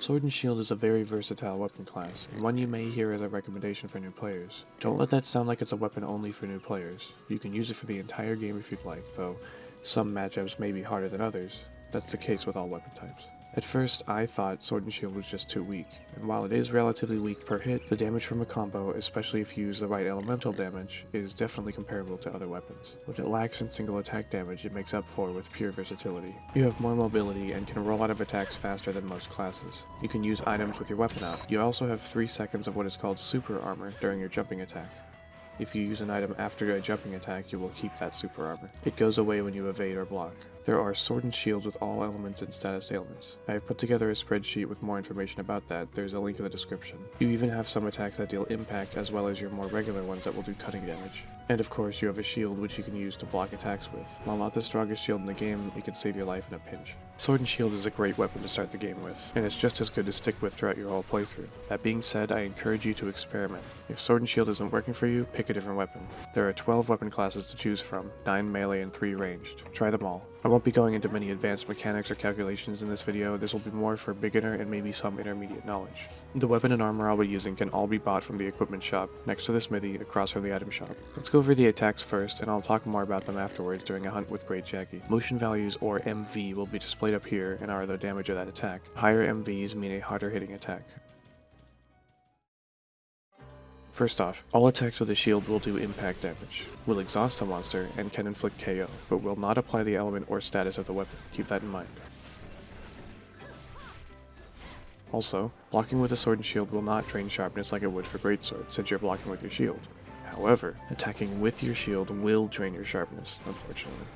Sword and Shield is a very versatile weapon class, and one you may hear as a recommendation for new players. Don't let that sound like it's a weapon only for new players. You can use it for the entire game if you'd like, though some matchups may be harder than others. That's the case with all weapon types. At first, I thought Sword and Shield was just too weak, and while it is relatively weak per hit, the damage from a combo, especially if you use the right elemental damage, is definitely comparable to other weapons. What it lacks in single attack damage it makes up for with pure versatility. You have more mobility and can roll out of attacks faster than most classes. You can use items with your weapon out. You also have 3 seconds of what is called super armor during your jumping attack. If you use an item after a jumping attack, you will keep that super armor. It goes away when you evade or block. There are sword and shields with all elements and status ailments. I have put together a spreadsheet with more information about that, there's a link in the description. You even have some attacks that deal impact as well as your more regular ones that will do cutting damage. And of course, you have a shield which you can use to block attacks with. While not the strongest shield in the game, it can save your life in a pinch. Sword and Shield is a great weapon to start the game with, and it's just as good to stick with throughout your whole playthrough. That being said, I encourage you to experiment. If Sword and Shield isn't working for you, pick a different weapon. There are 12 weapon classes to choose from, 9 melee and 3 ranged. Try them all. I won't be going into many advanced mechanics or calculations in this video, this will be more for beginner and maybe some intermediate knowledge. The weapon and armor I'll be using can all be bought from the equipment shop, next to the smithy, across from the item shop. Let's go over the attacks first, and I'll talk more about them afterwards during a hunt with Great Jaggi. Motion values, or MV, will be displayed up here and are the damage of that attack. Higher MVs mean a harder hitting attack. First off, all attacks with a shield will do impact damage, will exhaust the monster, and can inflict KO, but will not apply the element or status of the weapon. Keep that in mind. Also, blocking with a sword and shield will not drain sharpness like it would for greatsword, since you're blocking with your shield. However, attacking with your shield will drain your sharpness, unfortunately.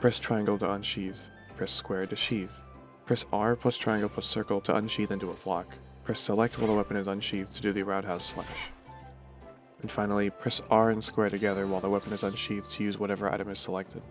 Press triangle to unsheath, press square to sheath, press R plus triangle plus circle to unsheath into a block, press select while the weapon is unsheathed to do the roundhouse slash. And finally, press R and square together while the weapon is unsheathed to use whatever item is selected.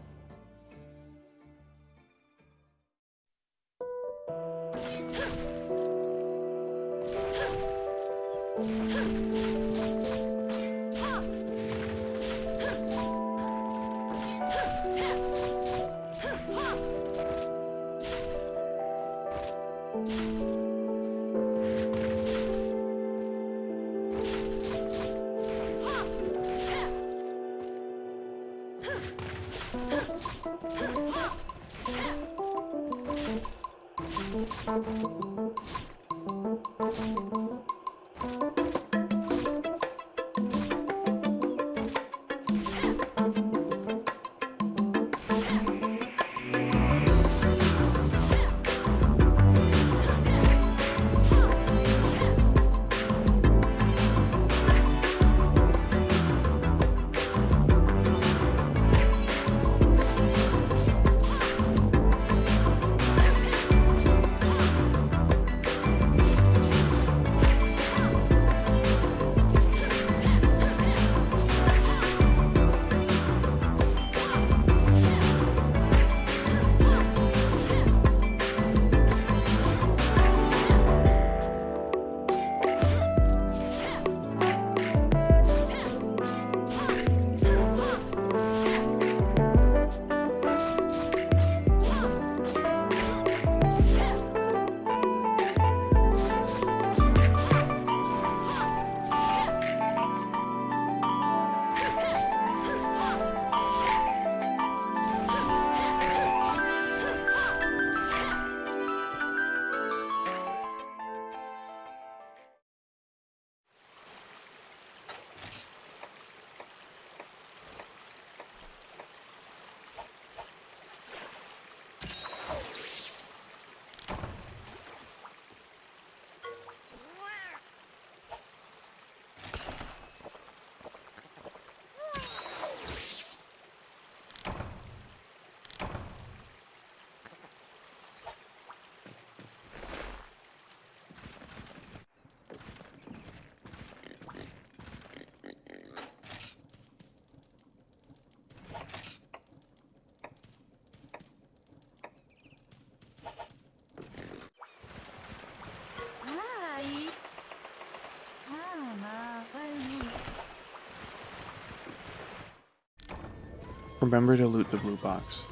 Remember to loot the blue box.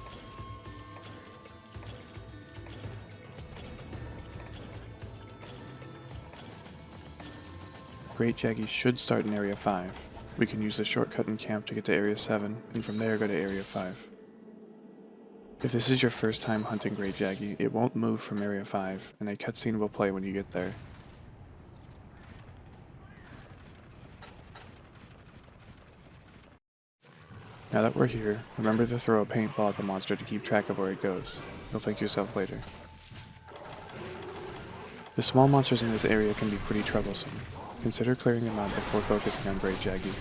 Great Jaggi should start in Area 5. We can use the shortcut in camp to get to Area 7, and from there go to Area 5. If this is your first time hunting Great Jaggi, it won't move from Area 5, and a cutscene will play when you get there. Now that we're here, remember to throw a paintball at the monster to keep track of where it goes. You'll thank yourself later. The small monsters in this area can be pretty troublesome. Consider clearing them out before focusing on Great Jaggi.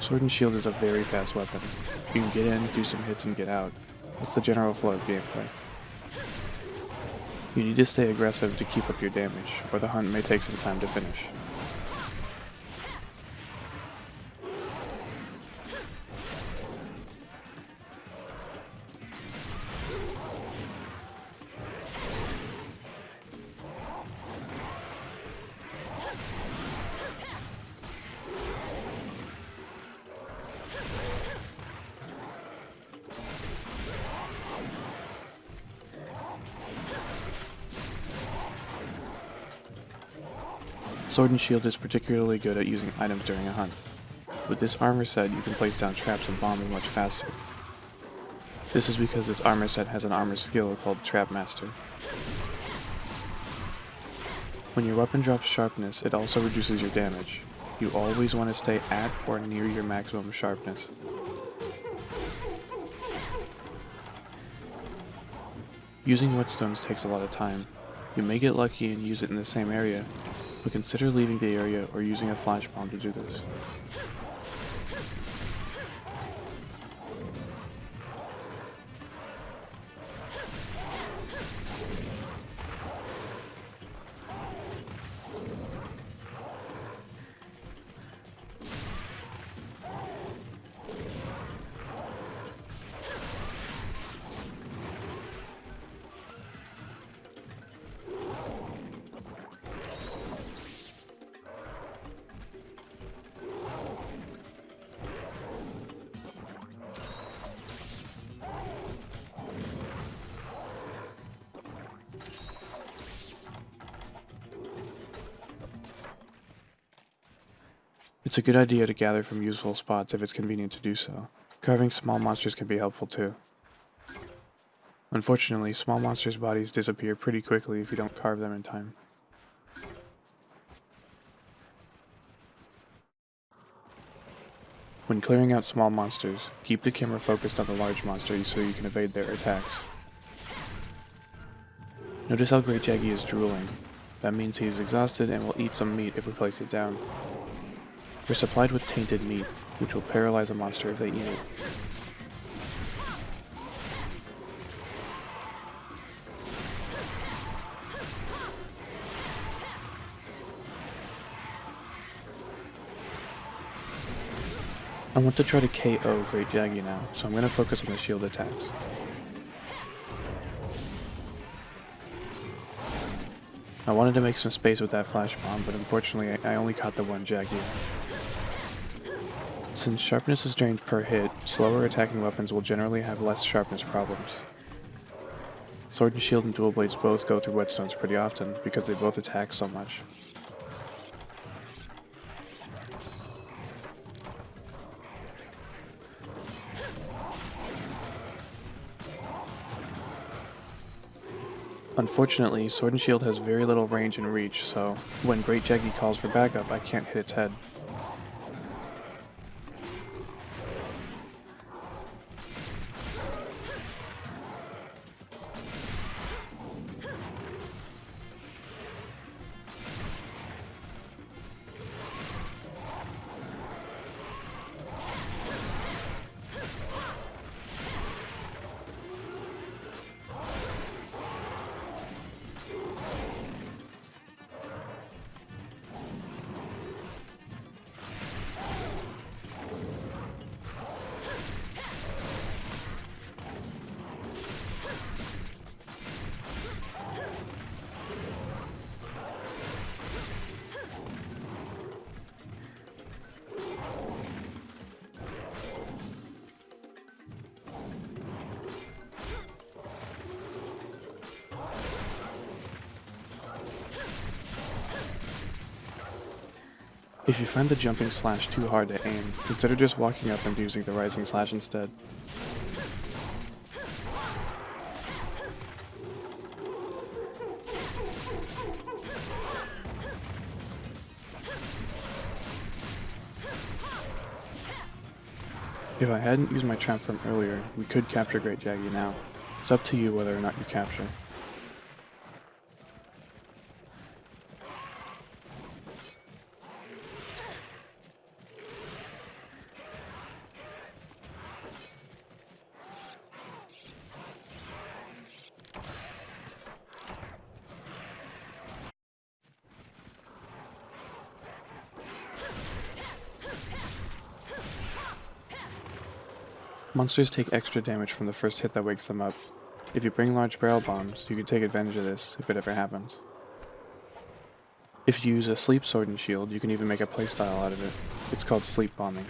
Sword and Shield is a very fast weapon. You can get in, do some hits, and get out. That's the general flow of gameplay. You need to stay aggressive to keep up your damage, or the hunt may take some time to finish. Sword and Shield is particularly good at using items during a hunt. With this armor set, you can place down traps and bombs much faster. This is because this armor set has an armor skill called Trap Master. When your weapon drops sharpness, it also reduces your damage. You always want to stay at or near your maximum sharpness. Using whetstones takes a lot of time. You may get lucky and use it in the same area, but consider leaving the area or using a flash bomb to do this. It's a good idea to gather from useful spots if it's convenient to do so. Carving small monsters can be helpful too. Unfortunately, small monsters' bodies disappear pretty quickly if you don't carve them in time. When clearing out small monsters, keep the camera focused on the large monster so you can evade their attacks. Notice how Great Jaggi is drooling. That means he is exhausted and will eat some meat if we place it down. They're supplied with tainted meat, which will paralyze a monster if they eat it. I want to try to KO Great Jaggi now, so I'm going to focus on the shield attacks. I wanted to make some space with that flash bomb, but unfortunately I only caught the one Jaggi. Since sharpness is drained per hit, slower attacking weapons will generally have less sharpness problems. Sword and Shield and Dual Blades both go through whetstones pretty often because they both attack so much. Unfortunately, Sword and Shield has very little range and reach, so when Great Jaggi calls for backup, I can't hit its head. If you find the jumping slash too hard to aim, consider just walking up and using the rising slash instead. If I hadn't used my trap from earlier, we could capture Great Jaggi now. It's up to you whether or not you capture. Monsters take extra damage from the first hit that wakes them up. If you bring large barrel bombs, you can take advantage of this if it ever happens. If you use a sleep sword and shield, you can even make a playstyle out of it. It's called sleep bombing.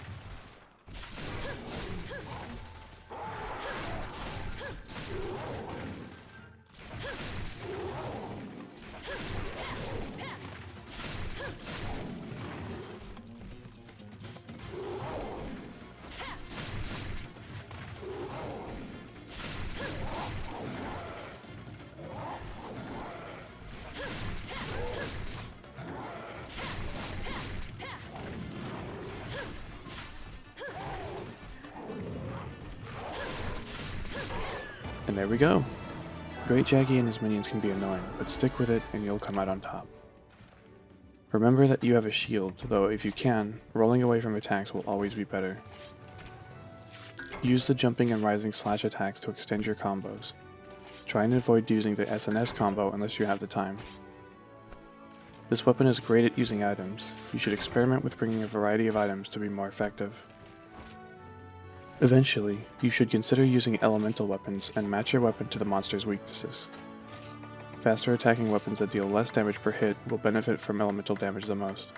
And there we go. Great Jaggi and his minions can be annoying, but stick with it and you'll come out on top. Remember that you have a shield, though if you can, rolling away from attacks will always be better. Use the jumping and rising slash attacks to extend your combos. Try and avoid using the SNS combo unless you have the time. This weapon is great at using items. You should experiment with bringing a variety of items to be more effective. Eventually, you should consider using elemental weapons and match your weapon to the monster's weaknesses. Faster attacking weapons that deal less damage per hit will benefit from elemental damage the most.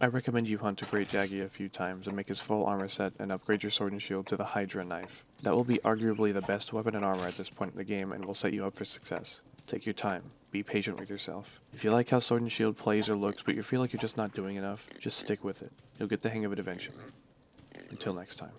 I recommend you hunt a Great Jaggi a few times and make his full armor set and upgrade your sword and shield to the Hydra knife. That will be arguably the best weapon and armor at this point in the game and will set you up for success. Take your time. Be patient with yourself. If you like how Sword and Shield plays or looks but you feel like you're just not doing enough, just stick with it. You'll get the hang of it eventually. Until next time.